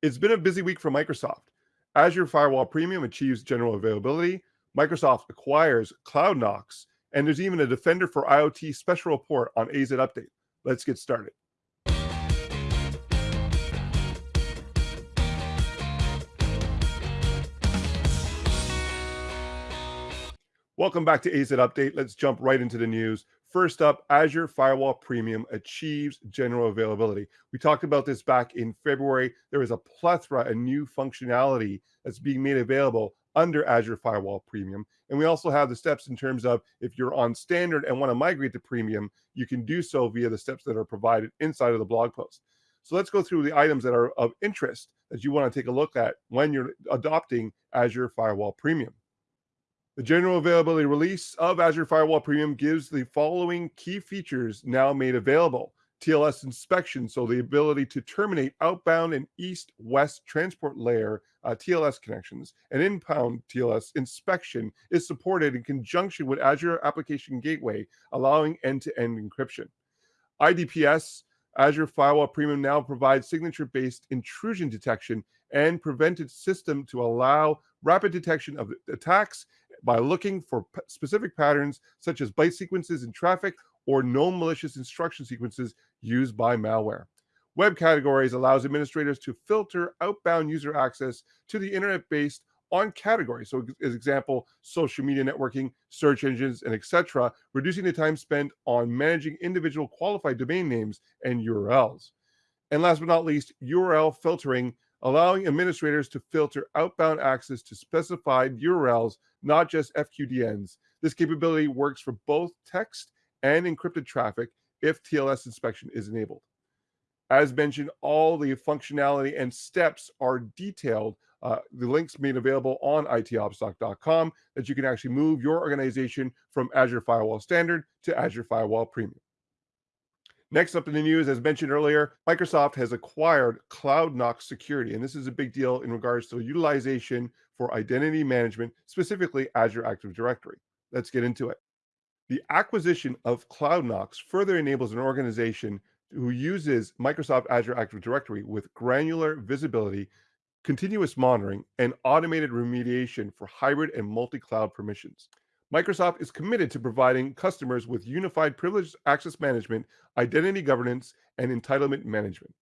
It's been a busy week for Microsoft. Azure Firewall Premium achieves general availability. Microsoft acquires CloudKnox, and there's even a Defender for IoT special report on AZ Update. Let's get started. Welcome back to AZ Update. Let's jump right into the news. First up, Azure Firewall Premium achieves general availability. We talked about this back in February. There is a plethora of new functionality that's being made available under Azure Firewall Premium. And we also have the steps in terms of if you're on standard and want to migrate to premium, you can do so via the steps that are provided inside of the blog post. So let's go through the items that are of interest that you want to take a look at when you're adopting Azure Firewall Premium. The general availability release of Azure Firewall Premium gives the following key features now made available. TLS inspection, so the ability to terminate outbound and east-west transport layer uh, TLS connections. And inbound TLS inspection is supported in conjunction with Azure Application Gateway, allowing end-to-end -end encryption. IDPS, Azure Firewall Premium now provides signature-based intrusion detection and prevented system to allow rapid detection of attacks by looking for specific patterns such as byte sequences in traffic or known malicious instruction sequences used by malware. Web categories allows administrators to filter outbound user access to the internet based on categories. So, as example, social media networking, search engines, and etc., reducing the time spent on managing individual qualified domain names and URLs. And last but not least, URL filtering allowing administrators to filter outbound access to specified URLs, not just FQDNs. This capability works for both text and encrypted traffic if TLS inspection is enabled. As mentioned, all the functionality and steps are detailed. Uh, the links made available on itopstalk.com that you can actually move your organization from Azure Firewall Standard to Azure Firewall Premium. Next up in the news, as mentioned earlier, Microsoft has acquired CloudKnox Security, and this is a big deal in regards to utilization for identity management, specifically Azure Active Directory. Let's get into it. The acquisition of CloudKnox further enables an organization who uses Microsoft Azure Active Directory with granular visibility, continuous monitoring, and automated remediation for hybrid and multi-cloud permissions. Microsoft is committed to providing customers with unified privileged access management, identity governance, and entitlement management.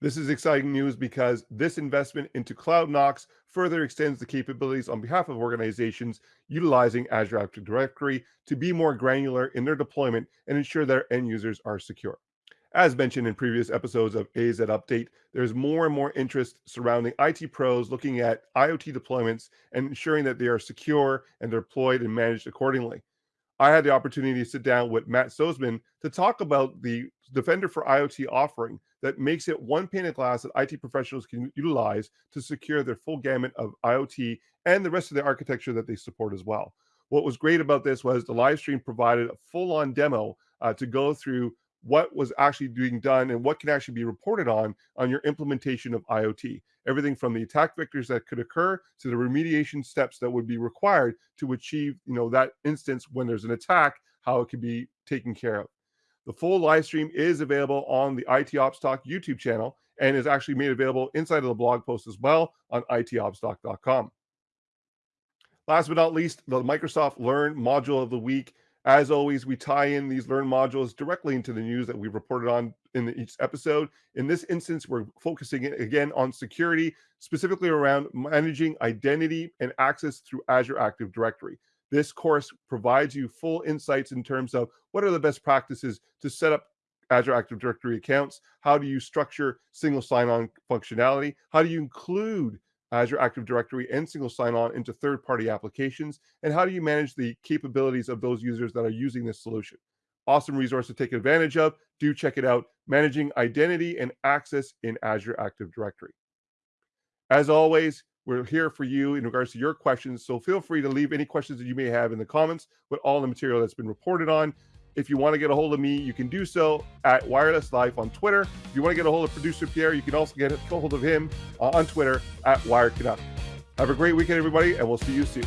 This is exciting news because this investment into CloudKnox further extends the capabilities on behalf of organizations utilizing Azure Active Directory to be more granular in their deployment and ensure their end users are secure. As mentioned in previous episodes of AZ Update, there's more and more interest surrounding IT pros looking at IoT deployments and ensuring that they are secure and deployed and managed accordingly. I had the opportunity to sit down with Matt Soseman to talk about the Defender for IoT offering that makes it one pane of glass that IT professionals can utilize to secure their full gamut of IoT and the rest of the architecture that they support as well. What was great about this was the live stream provided a full on demo uh, to go through what was actually being done and what can actually be reported on on your implementation of IoT. Everything from the attack vectors that could occur to the remediation steps that would be required to achieve, you know, that instance when there's an attack, how it can be taken care of. The full live stream is available on the IT Ops Talk YouTube channel and is actually made available inside of the blog post as well on itopstalk.com. Last but not least, the Microsoft Learn module of the week as always, we tie in these Learn modules directly into the news that we've reported on in each episode. In this instance, we're focusing again on security, specifically around managing identity and access through Azure Active Directory. This course provides you full insights in terms of what are the best practices to set up Azure Active Directory accounts. How do you structure single sign-on functionality? How do you include Azure Active Directory and single sign-on into third-party applications? And how do you manage the capabilities of those users that are using this solution? Awesome resource to take advantage of. Do check it out. Managing identity and access in Azure Active Directory. As always, we're here for you in regards to your questions. So feel free to leave any questions that you may have in the comments with all the material that's been reported on. If you want to get a hold of me, you can do so at Wireless Life on Twitter. If you want to get a hold of producer Pierre, you can also get a hold of him uh, on Twitter at Wired Canuck. Have a great weekend, everybody, and we'll see you soon.